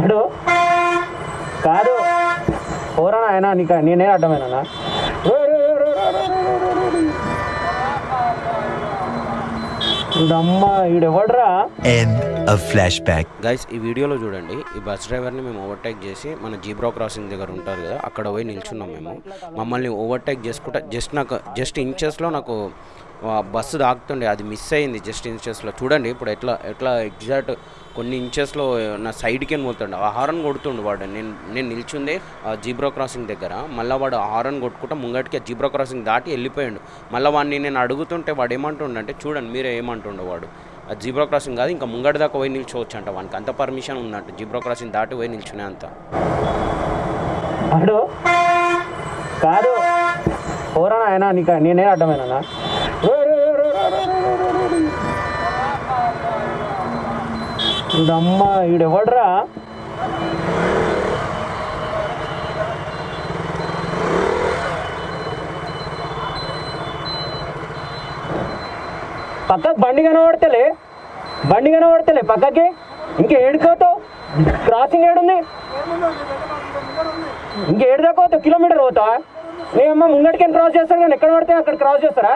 అడు కాదు. పోరా ఆయన నీకు నేనే అడ్డమేనా అమ్మ ఈడెవడ్రా End of flashback. గైస్ ఈ వీడియోలో చూడండి ఈ బస్ డ్రైవర్ని మేము ఓవర్టేక్ చేసి మన జీబ్రా క్రాసింగ్ దగ్గర ఉంటారు కదా అక్కడ పోయి నిల్చున్నాం మేము. మమ్మల్ని ఓవర్టేక్ చేసుకుంటా జస్ట్ నాకు జస్ట్ ఇంచెస్లో నాకు బస్సు దాకుతుండే అది మిస్ అయింది జస్ట్ ఇంచెస్లో చూడండి ఇప్పుడు ఎట్లా ఎట్లా ఎగ్జాక్ట్ కొన్ని ఇంచెస్లో నా సైడ్కి పోతుండే. ఆ హారన్ కొడుతుండు వాడు. నేను నేను నిల్చుందే ఆ జీబ్రో క్రాసింగ్ దగ్గర. మళ్ళీ వాడు ఆ హారన్ కొట్టుకుంటా ముంగటికి ఆ జీబ్రో క్రాసింగ్ దాటి వెళ్ళిపోయాడు. మళ్ళీ వాడిని నేను అడుగుతుంటే వాడు ఏమంటుండంటే చూడండి మీరే ఏమంటుండే వాడు. ఆ జీబ్రో క్రాసింగ్ కాదు ఇంకా ముంగటి దాకా పోయి నిల్చోవచ్చు అంట వానికి. అంత పర్మిషన్ ఉందంట. జీబ్రో క్రాసింగ్ దాటి పోయి నిల్చునే అంత. కాదు. పోరా ఆయన నీకు నేనే అడ్డమేనా అమ్మ ఈడెవడ్రా పక్క బండి కనబడతలే. బండి కనబడతలే పక్కకి. ఇంకా ఏడుకోతావు క్రాసింగ్ ఏడుంది? ఇంకేడు దాకా పోతావు కిలోమీటర్ పోతావా నేమ్మా అమ్మ ముంగటికి క్రాస్ చేస్తాను కానీ ఎక్కడ పడితే అక్కడ క్రాస్ చేస్తారా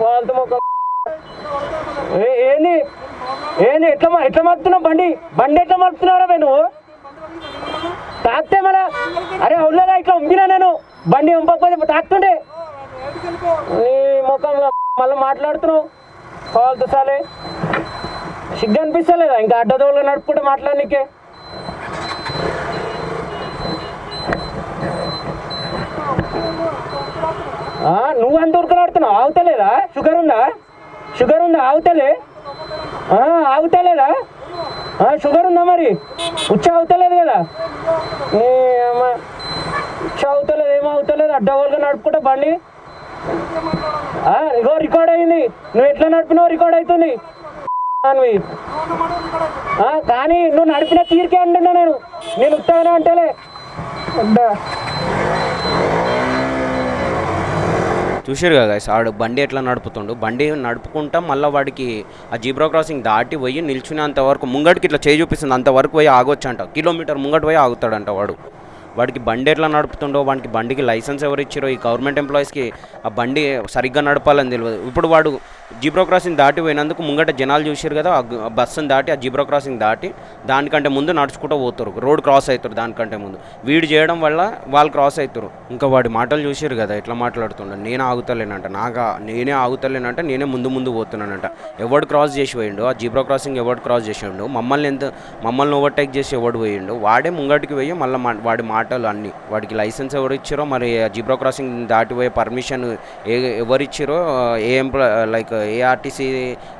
ఫాల్తు మొక్క ఏంది? ఏంది? ఎట్లా ఎట్లా మలుపుతున్నావు బండి? బండి ఎట్లా మలుపుతున్నారా బే నువ్వు? తాకితే మన అరే అవులేదా ఇట్లా ఉంపినా నేను? బండి ఉంపకపోతే తాకుతుండే? నీ ముఖంలో మళ్ళీ మాట్లాడుతున్నావు? ఫాల్తు సాలే. సిగ్గు అనిపిస్తలేదా? ఇంకా అడ్డదోళ్ళు నడుపుకుంటే మాట్లాడనీకే. నువ్వు అంత ఉరకలాడుతున్నావు? ఆగుతలేదా? షుగర్ ఉందా? షుగర్ ఉందా? ఆగుతలే. ఆ, ఆగుతలేదా? షుగర్ ఉందా మరి? ఉచ్చ అవుతలేదు కదా? నీ ఉచ్చ అవుతలేదు ఏం అవుతలేదు అడ్డగోలుగా నడుపుకుంటా బండి. ఇగో రికార్డ్ అయింది. నువ్వు ఎట్లా నడిపినావు రికార్డ్ అవుతుంది కానీ నువ్వు నడిపిన తీరికే అంటున్నా నేను. నేను ఉత్తానే అంటేలే. అడ్డా చూసారు కదా guys, ఆడు బండి ఎట్లా నడుపుతుండు? బండి నడుపుకుంటా మళ్ళీ వాడికి ఆ జీబ్రా క్రాసింగ్ దాటి పోయి నిల్చునేంత వరకు ముంగటికి ఇట్లా చేయి చూపిస్తుంది. అంతవరకు పోయి ఆగొచ్చంట. కిలోమీటర్ ముంగటి పోయి ఆగుతాడంట వాడు. వాడికి బండి ఎట్లా నడుపుతుండో వాడికి బండికి లైసెన్స్ ఎవరు ఇచ్చారో ఈ గవర్నమెంట్ ఎంప్లాయీస్కి ఆ బండి సరిగ్గా నడపాలని తెలియదు ఇప్పుడు వాడు జీబ్రో క్రాసింగ్ దాటి పోయినందుకు ముంగట జనాలు చూసారు కదా ఆ బస్సును దాటి ఆ జీబ్రో క్రాసింగ్ దాటి దానికంటే ముందు నడుచుకుంటూ పోతారు. రోడ్ క్రాస్ అవుతారు దానికంటే ముందు. వీడు చేయడం వల్ల వాళ్ళు క్రాస్ అవుతారు. ఇంకా వాడి మాటలు చూసారు కదా ఎట్లా మాట్లాడుతుండ. నేను ఆగుతలేనంట. నాగా నేనే ఆగుతలేనంట నేనే ముందు ముందు పోతున్నానంట. ఎవడు క్రాస్ చేసి పోయిండు ఆ జీబ్రో క్రాసింగ్ ఎవడు క్రాస్ చేసిండు మమ్మల్ని ఎంత మమ్మల్ని ఓవర్టేక్ చేసి ఎవడు పోయిండు వాడే ముంగటికి పోయి మళ్ళీ వాడి మాటలు అన్ని వాడికి లైసెన్స్ ఎవరు ఇచ్చారో మరి ఆ క్రాసింగ్ దాటిపోయే పర్మిషన్ ఏ ఎవరు ఇచ్చారో ఏ ఎంప్లాయ్ లైక్ ఏఆర్టీసీ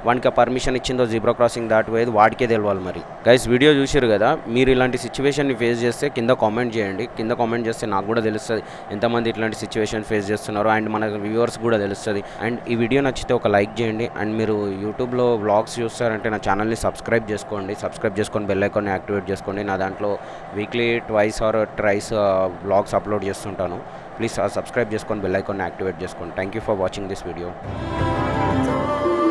వానికి పర్మిషన్ ఇచ్చిందో జీబ్రా క్రాసింగ్ దాటిపోయేది వాడికే తెలియాలి మరి. గైస్ వీడియో చూసారు కదా మీరు ఇలాంటి సిచ్యువేషన్ని ఫేస్ చేస్తే కింద కామెంట్ చేయండి. కింద కామెంట్ చేస్తే నాకు కూడా తెలుస్తుంది ఎంతమంది ఇట్లాంటి సిచ్యువేషన్ ఫేస్ చేస్తున్నారో అండ్ మన వ్యూవర్స్ కూడా తెలుస్తుంది. అండ్ ఈ వీడియో నచ్చితే ఒక లైక్ చేయండి. అండ్ మీరు యూట్యూబ్లో వ్లాగ్స్ చూస్తారంటే నా ఛానల్ని సబ్స్క్రైబ్ చేసుకోండి. సబ్స్క్రైబ్ చేసుకొని బెల్ ఐకాన్ని యాక్టివేట్ చేసుకోండి. నా దాంట్లో weekly twice or thrice vlogs upload చేస్తుంటాను. ప్లీజ్ సబ్స్క్రైబ్ చేసుకొని బెల్ ఐకాన్ని యాక్టివేట్ చేసుకోండి. Thank you for watching this video adore